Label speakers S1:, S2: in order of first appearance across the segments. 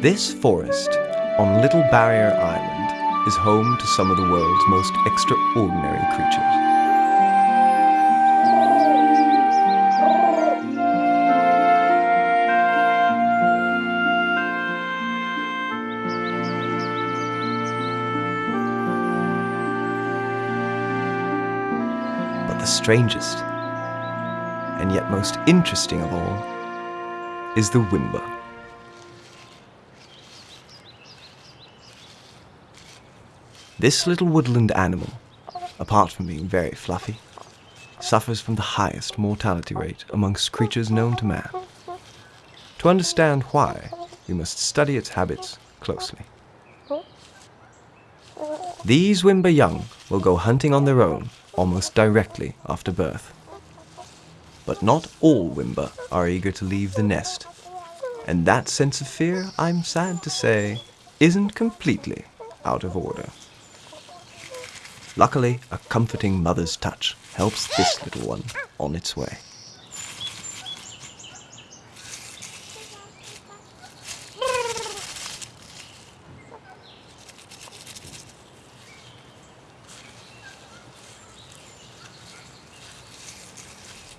S1: This forest on Little Barrier Island is home to some of the world's most extraordinary creatures. The strangest, and yet most interesting of all, is the Wimba. This little woodland animal, apart from being very fluffy, suffers from the highest mortality rate amongst creatures known to man. To understand why, we must study its habits closely. These Wimba young will go hunting on their own almost directly after birth. But not all Wimba are eager to leave the nest, and that sense of fear, I'm sad to say, isn't completely out of order. Luckily, a comforting mother's touch helps this little one on its way.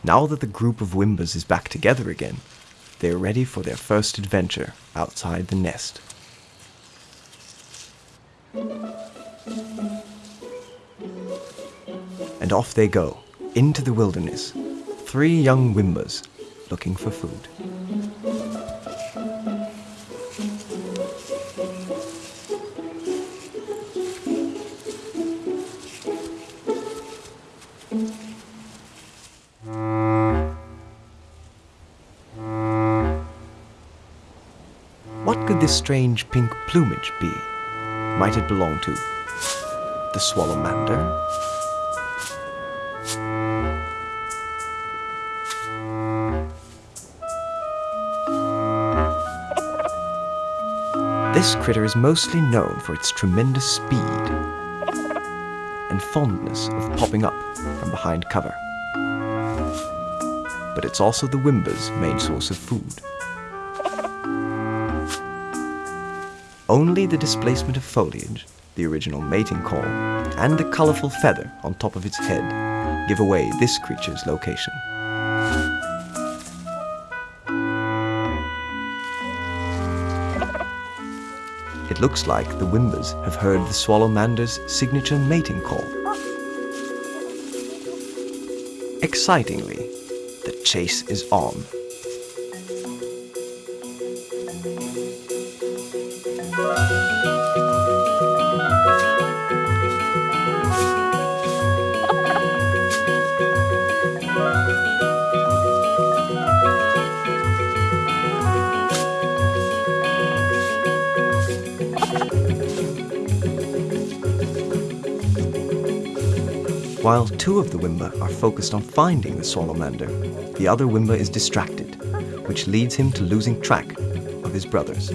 S1: Now that the group of Wimbas is back together again, they are ready for their first adventure outside the nest. And off they go, into the wilderness, three young Wimbas looking for food. What could this strange pink plumage be? Might it belong to the swallow-mander? This critter is mostly known for its tremendous speed and fondness of popping up from behind cover. But it's also the Wimba's main source of food. Only the displacement of foliage, the original mating call, and the colorful feather on top of its head give away this creature's location. It looks like the Wimbas have heard the swallow-mander's signature mating call. Excitingly, the chase is on. While two of the Wimba are focused on finding the Swallow-mander, the other Wimba is distracted, which leads him to losing track of his brothers.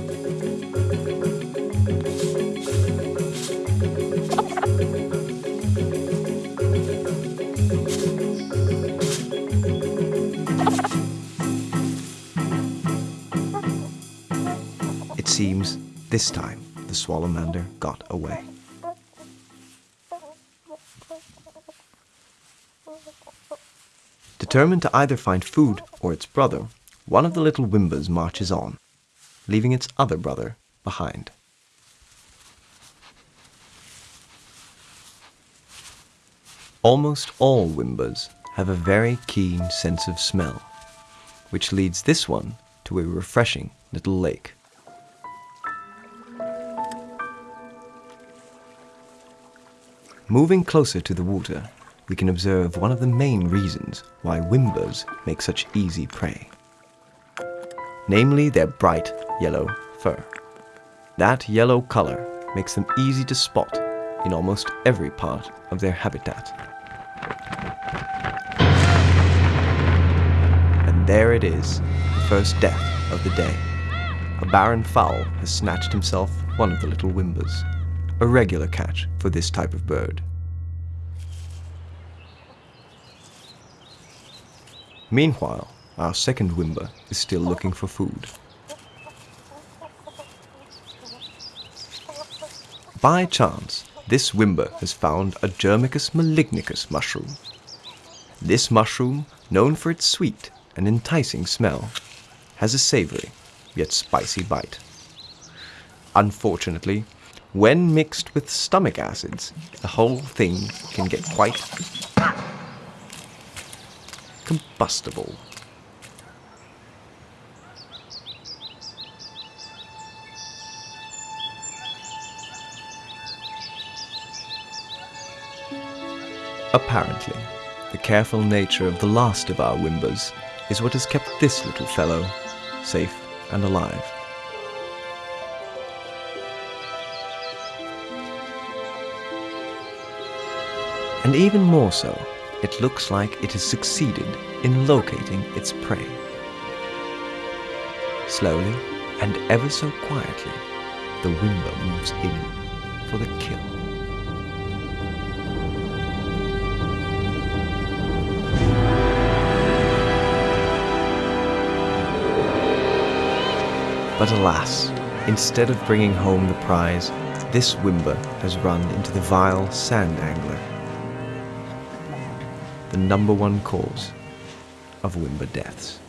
S1: It seems this time the Swallow-mander got away. Determined to either find food or its brother, one of the little Wimbas marches on, leaving its other brother behind. Almost all Wimbas have a very keen sense of smell, which leads this one to a refreshing little lake. Moving closer to the water, we can observe one of the main reasons why Wimbas make such easy prey. Namely their bright yellow fur. That yellow color makes them easy to spot in almost every part of their habitat. And there it is, the first death of the day. A barren fowl has snatched himself one of the little Wimbas, a regular catch for this type of bird. Meanwhile, our second Wimba is still looking for food. By chance, this Wimba has found a Germicus malignicus mushroom. This mushroom, known for its sweet and enticing smell, has a savory yet spicy bite. Unfortunately, when mixed with stomach acids, the whole thing can get quite combustible. Apparently, the careful nature of the last of our Wimbas is what has kept this little fellow safe and alive. And even more so, it looks like it has succeeded in locating its prey. Slowly and ever so quietly, the Wimba moves in for the kill. But alas, instead of bringing home the prize, this Wimba has run into the vile sand angler. The number one cause of Wimba deaths.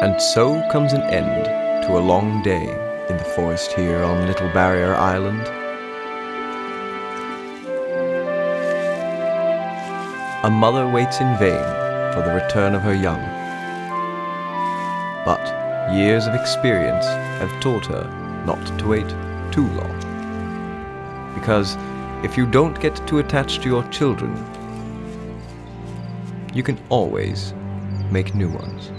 S1: And so comes an end to a long day in the forest here on Little Barrier Island. A mother waits in vain for the return of her young. But years of experience have taught her not to wait too long. Because if you don't get too attached to your children, you can always make new ones.